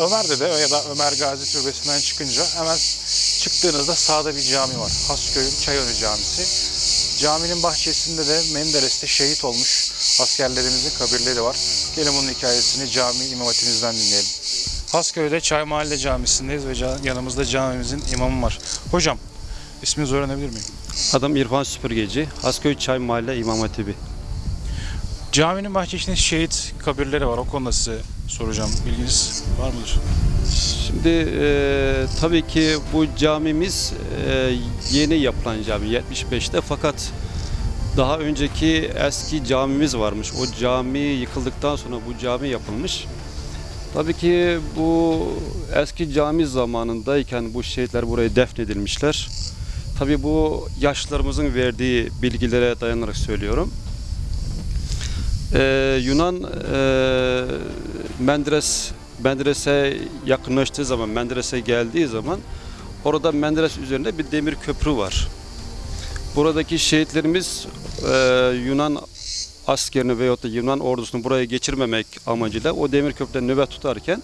Ömer Dede ya da Ömer Gazi Türbesi'nden çıkınca hemen çıktığınızda sağda bir cami var. Hasköy'ün Çayönü Camisi. Caminin bahçesinde de Menderes'te şehit olmuş askerlerimizin kabirleri var. Gelin bunun hikayesini cami imam dinleyelim. Hasköy'de Çay Mahalle Camisi'ndeyiz ve yanımızda camimizin imamı var. Hocam isminizi öğrenebilir miyim? Adım İrfan Süpürgeci, Hasköy Çay Mahalle İmam Hatibi. Caminin bahçesinde şehit kabirleri var. O konuda size soracağım. Bilginiz var mıdır? Şimdi e, tabii ki bu camimiz e, yeni yapılan cami 75'te fakat daha önceki eski camimiz varmış. O cami yıkıldıktan sonra bu cami yapılmış. Tabii ki bu eski cami zamanındayken bu şehitler buraya defnedilmişler. Tabii bu yaşlılarımızın verdiği bilgilere dayanarak söylüyorum. Ee, Yunan e, Menderes Menderes'e yakınlaştığı zaman, Menderes'e geldiği zaman orada Menderes üzerinde bir demir köprü var. Buradaki şehitlerimiz e, Yunan askerini veyahut da Yunan ordusunu buraya geçirmemek amacıyla o demir köprüde nöbet tutarken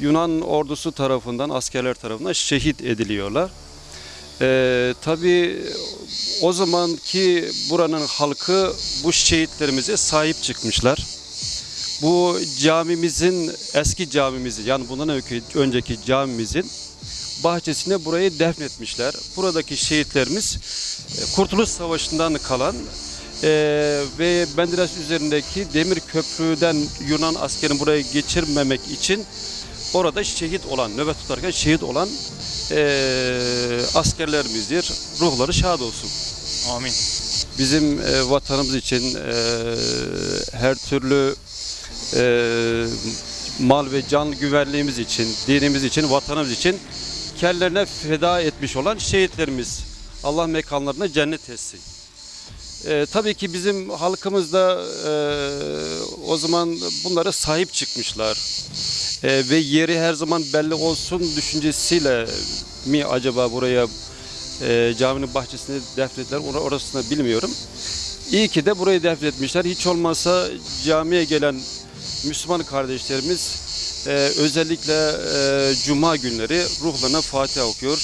Yunan ordusu tarafından, askerler tarafından şehit ediliyorlar. Ee, tabii o zamanki buranın halkı bu şehitlerimize sahip çıkmışlar. Bu camimizin, eski camimizi yani bundan önceki, camimizin bahçesine burayı defnetmişler. Buradaki şehitlerimiz e, Kurtuluş Savaşı'ndan kalan e, ve Menderes üzerindeki demir köprüden Yunan askerini buraya geçirmemek için orada şehit olan, nöbet tutarken şehit olan e, askerlerimizdir. Ruhları şad olsun. Amin. Bizim e, vatanımız için e, her türlü e, mal ve can güvenliğimiz için, dinimiz için, vatanımız için kellerine feda etmiş olan şehitlerimiz. Allah mekanlarına cennet etsin. E, tabii ki bizim halkımız da e, o zaman bunlara sahip çıkmışlar. E, ve yeri her zaman belli olsun düşüncesiyle mi acaba buraya e, caminin bahçesine defnettiler. Or- orasını bilmiyorum. İyi ki de burayı defnetmişler. Hiç olmazsa camiye gelen Müslüman kardeşlerimiz e, özellikle e, Cuma günleri ruhlarına Fatiha okuyor.